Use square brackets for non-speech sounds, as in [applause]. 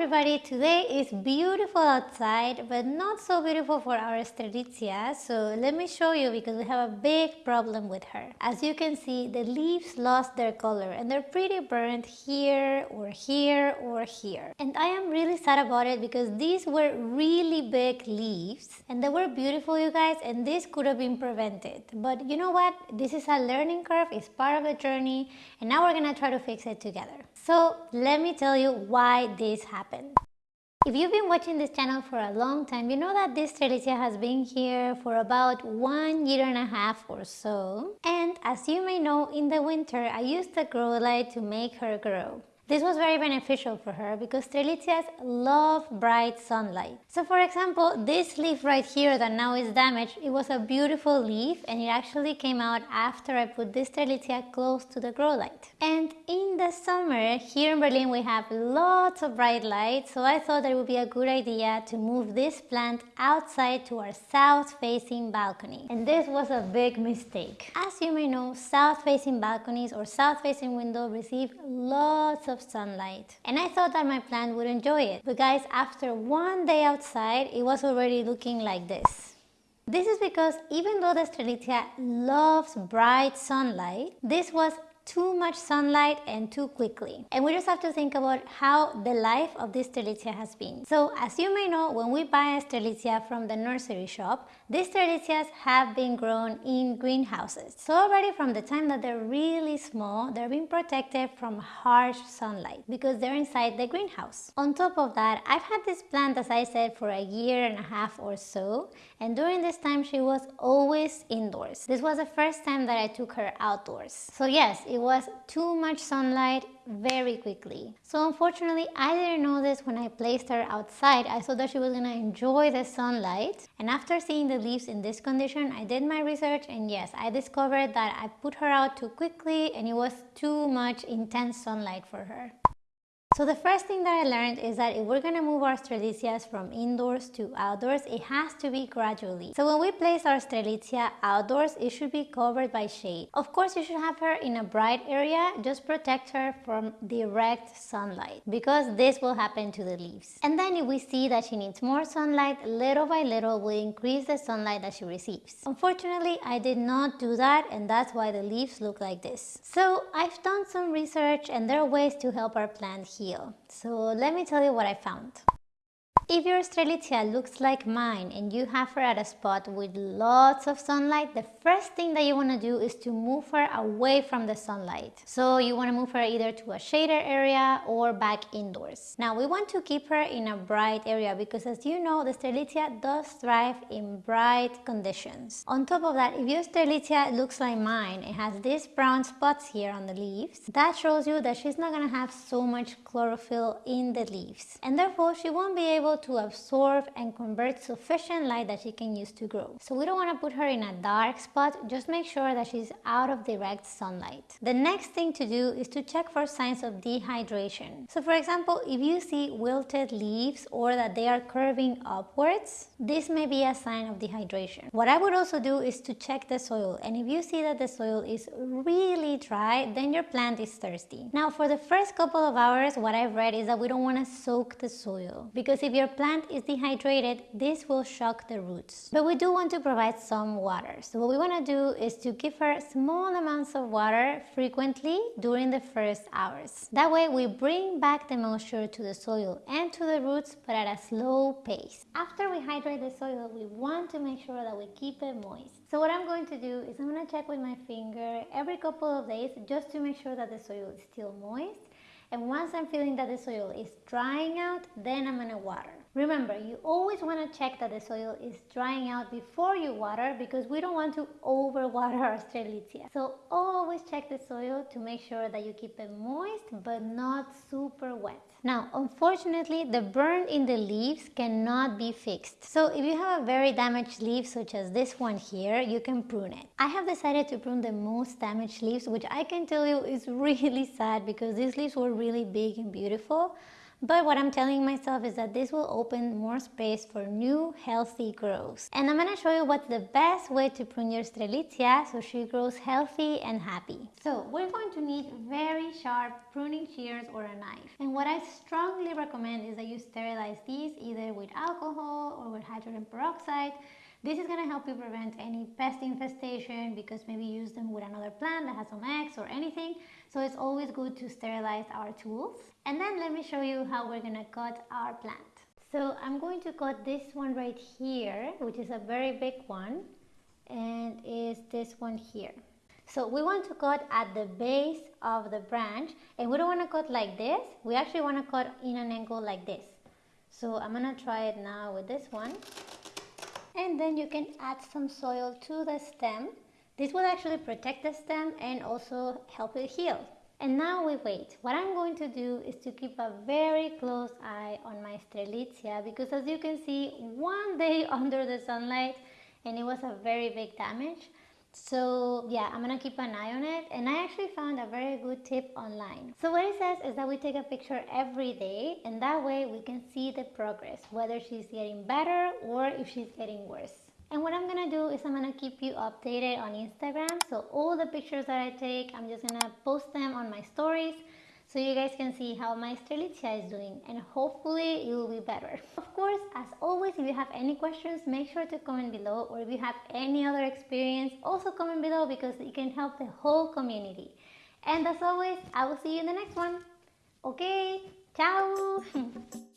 everybody, today is beautiful outside but not so beautiful for our Strelitzia so let me show you because we have a big problem with her. As you can see the leaves lost their color and they're pretty burnt here or here or here and I am really sad about it because these were really big leaves and they were beautiful you guys and this could have been prevented but you know what this is a learning curve it's part of the journey and now we're gonna try to fix it together. So let me tell you why this happened. If you've been watching this channel for a long time, you know that this Strelitzia has been here for about one year and a half or so. And as you may know, in the winter, I used the grow light to make her grow. This was very beneficial for her because Strelitzias love bright sunlight. So for example, this leaf right here that now is damaged, it was a beautiful leaf and it actually came out after I put this Strelitzia close to the grow light. And in the summer, here in Berlin we have lots of bright light, so I thought that it would be a good idea to move this plant outside to our south-facing balcony. And this was a big mistake. As you may know, south-facing balconies or south-facing window receive lots of of sunlight. And I thought that my plant would enjoy it. But guys, after one day outside, it was already looking like this. This is because even though the Strelitzia loves bright sunlight, this was too much sunlight and too quickly. And we just have to think about how the life of this Strelitzia has been. So as you may know, when we buy a Strelitzia from the nursery shop, these Strelitzias have been grown in greenhouses. So already from the time that they're really small, they're being protected from harsh sunlight because they're inside the greenhouse. On top of that, I've had this plant, as I said, for a year and a half or so. And during this time, she was always indoors. This was the first time that I took her outdoors. So yes, it was too much sunlight very quickly. So unfortunately, I didn't know this when I placed her outside. I thought that she was gonna enjoy the sunlight. And after seeing the leaves in this condition, I did my research and yes, I discovered that I put her out too quickly and it was too much intense sunlight for her. So the first thing that I learned is that if we're to move our Strelitzias from indoors to outdoors, it has to be gradually. So when we place our Strelitzia outdoors, it should be covered by shade. Of course, you should have her in a bright area, just protect her from direct sunlight because this will happen to the leaves. And then if we see that she needs more sunlight, little by little we increase the sunlight that she receives. Unfortunately, I did not do that and that's why the leaves look like this. So I've done some research and there are ways to help our plant so let me tell you what I found. If your Strelitzia looks like mine and you have her at a spot with lots of sunlight, the first thing that you want to do is to move her away from the sunlight. So you want to move her either to a shaded area or back indoors. Now we want to keep her in a bright area because as you know, the Strelitzia does thrive in bright conditions. On top of that, if your Strelitzia looks like mine and has these brown spots here on the leaves, that shows you that she's not going to have so much chlorophyll in the leaves. And therefore, she won't be able to absorb and convert sufficient light that she can use to grow. So we don't want to put her in a dark spot, just make sure that she's out of direct sunlight. The next thing to do is to check for signs of dehydration. So for example, if you see wilted leaves or that they are curving upwards, this may be a sign of dehydration. What I would also do is to check the soil and if you see that the soil is really dry, then your plant is thirsty. Now for the first couple of hours, what I've read is that we don't want to soak the soil because if your plant is dehydrated, this will shock the roots. But we do want to provide some water. So what we want to do is to give her small amounts of water frequently during the first hours. That way we bring back the moisture to the soil and to the roots but at a slow pace. After we hydrate the soil, we want to make sure that we keep it moist. So what I'm going to do is I'm going to check with my finger every couple of days just to make sure that the soil is still moist and once I'm feeling that the soil is drying out, then I'm gonna water. Remember, you always want to check that the soil is drying out before you water because we don't want to overwater [laughs] our strelitzia. So always check the soil to make sure that you keep it moist but not super wet. Now, unfortunately, the burn in the leaves cannot be fixed. So if you have a very damaged leaf such as this one here, you can prune it. I have decided to prune the most damaged leaves, which I can tell you is [laughs] really sad because these leaves were really big and beautiful But what I'm telling myself is that this will open more space for new healthy growth. And I'm gonna show you what's the best way to prune your strelitzia so she grows healthy and happy. So we're going to need very sharp pruning shears or a knife. And what I strongly recommend is that you sterilize these either with alcohol or with hydrogen peroxide this is going to help you prevent any pest infestation because maybe you use them with another plant that has some eggs or anything. So it's always good to sterilize our tools. And then let me show you how we're going to cut our plant. So I'm going to cut this one right here, which is a very big one, and is this one here. So we want to cut at the base of the branch and we don't want to cut like this. We actually want to cut in an angle like this. So I'm going to try it now with this one and then you can add some soil to the stem. This will actually protect the stem and also help it heal. And now we wait. What I'm going to do is to keep a very close eye on my strelitzia because as you can see, one [laughs] day under the sunlight and it was a very big damage. So yeah, I'm gonna keep an eye on it and I actually found a very good tip online. So what it says is that we take a picture every day and that way we can see the progress, whether she's getting better or if she's getting worse. And what I'm gonna do is I'm gonna keep you updated on Instagram. So all the pictures that I take, I'm just gonna post them on my stories so you guys can see how my strelitzia is doing and hopefully it will be better. Of course, as always, if you have any questions, make sure to comment below or if you have any other experience, also comment below because it can help the whole community. And as always, I will see you in the next one. Okay, ciao! [laughs]